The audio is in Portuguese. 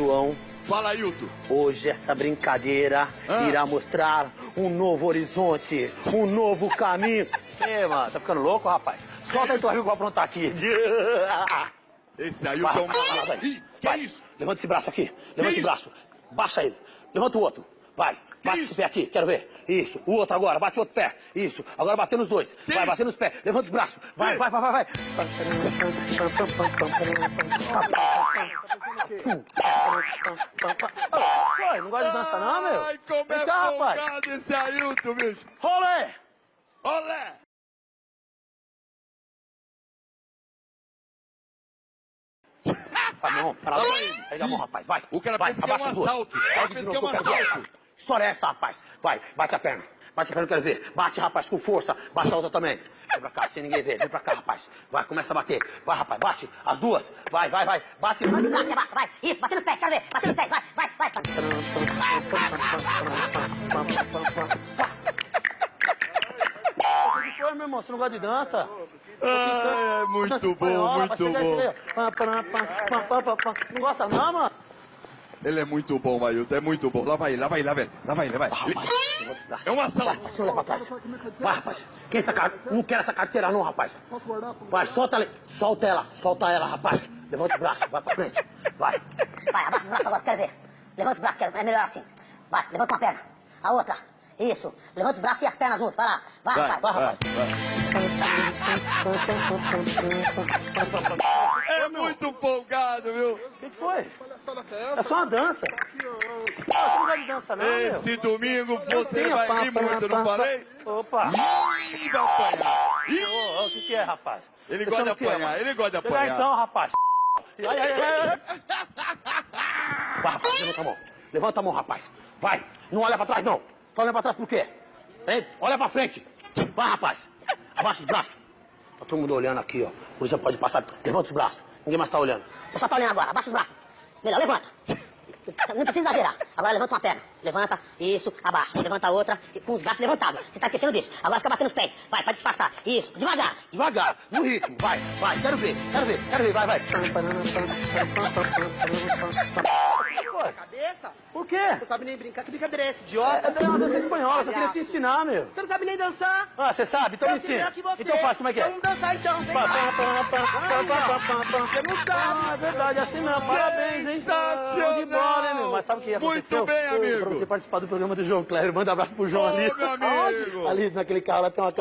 João, Fala, Ailton. hoje essa brincadeira Ah. irá mostrar um novo horizonte, um novo caminho. Ei, mano, tá ficando louco, rapaz? Solta aí tua amigo pra aprontar aqui. Esse Ailton é um Vai, vai, vai. Ih, que Vai. isso? Levanta esse braço aqui. Levanta esse isso? braço. Baixa ele. Levanta o outro. Vai. Bate esse pé aqui, quero ver. Isso. O outro agora, bate o outro pé. Isso. Agora bater nos dois. Vai, bater nos pés. Levanta os braços. Vai, vai, vai, vai, vai. Foi, não gosta de dança não, meu? Ai, como é cá, rapaz. folgado esse Ailton, bicho. Rolê! Olé. Tá bom, para lá. Pega a mão, rapaz, vai. O cara vai, pensa que é um assalto. O cara pensa que é um assalto. História é essa, rapaz? Vai, bate a perna. Bate a perna, eu quero ver. Bate, rapaz, com força. Bate a outra também. Vem pra cá, sem ninguém ver. Vem pra cá, rapaz. Vai, começa a bater. Vai, rapaz, bate. As duas. Vai, vai, vai. Bate. Bate abaixa, vai. Isso, bate nos pés, quero ver. Bate nos pés, vai, vai, vai. O que foi, meu irmão? Você não gosta de dança? Ah, é muito bom, muito bom. Não gosta não, mano? Ele é muito bom, Ailton, é muito bom. Lá vai ele, lá vai ele, lá vai ele. Lá vai ele, lá vai. Vai, Ele- rapaz. Levanta os braços. É um assalto. Vai, rapaz, olha pra trás. Vai, rapaz. Quem essa car... Não quero essa carteira não, rapaz. Vai, solta ela. Solta ela. Solta ela, rapaz. Levanta os braços. Vai pra frente. Vai. Vai, abaixa os braços agora, quero ver. Levanta os braços, quero É melhor assim. Vai, levanta uma perna. A outra. Isso. Levanta os braços e as pernas juntos. Vai lá. Vai, Vai, rapaz. vai, vai, rapaz. vai. É muito folgado, viu? O que, que foi? É só uma dança. Você não não, meu? Esse domingo você vai pá, rir pá, muito, pá, não falei? Opa. Ih, vai apanhar. Ih, Ô, ô, O que, que é, rapaz? Ele Você gosta de o é, apanhar, ele gosta de Chega apanhar. então, rapaz. Ai, ai, ai, ai. Vai, rapaz, levanta a mão. Levanta a mão, rapaz. Vai. Não olha pra trás, não. Só olha pra trás por quê? Hein? Olha pra frente. Vai, rapaz. Abaixa os braços. Tá todo mundo olhando aqui, ó. A polícia pode passar. Levanta os braços. Ninguém mais tá olhando. Só tô olhando agora. Abaixa os braços. Melhor, levanta. Não precisa exagerar. Agora levanta uma perna. Levanta, isso, abaixa. Levanta outra, com os braços levantados. Você tá esquecendo disso. Agora fica batendo os pés. Vai, pra disfarçar. Isso, devagar. Devagar, no ritmo. Vai, vai. Quero ver, quero ver, quero ver. Vai, vai. Cabeça? Por quê? Você sabe nem brincar, que brincadeira é essa, É, idiota? é uma dança espanhola, só queria te ensinar, meu. Você não sabe nem dançar? Ah, você sabe? Então me Eu sei ensina. Então faz, como é que é? Vamos dançar então, vem lá. Você não sabe. Ah, é verdade, é assim mesmo. Parabéns, hein? Sensacional. De bola, hein, meu? Mas sabe o que Muito aconteceu? bem, amigo. Pra você participar do programa do João Cléber, manda um abraço pro João ali. meu amigo. Ali naquele carro lá tem uma.